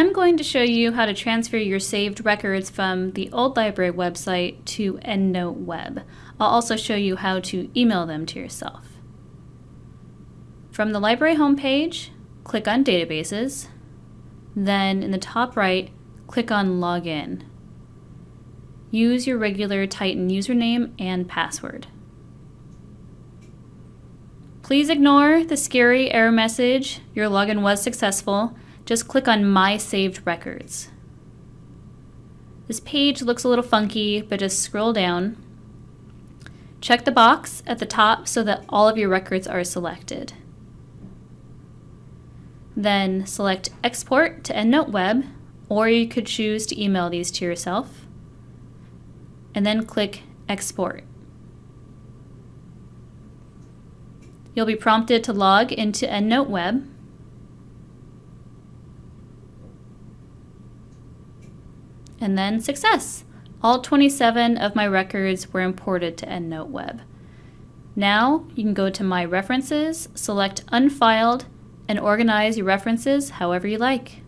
I'm going to show you how to transfer your saved records from the old library website to EndNote Web. I'll also show you how to email them to yourself. From the library homepage, click on Databases, then in the top right, click on Login. Use your regular Titan username and password. Please ignore the scary error message, your login was successful, just click on My Saved Records. This page looks a little funky, but just scroll down. Check the box at the top so that all of your records are selected. Then select Export to EndNote Web, or you could choose to email these to yourself. And then click Export. You'll be prompted to log into EndNote Web. And then success. All 27 of my records were imported to EndNote Web. Now you can go to My References, select Unfiled, and organize your references however you like.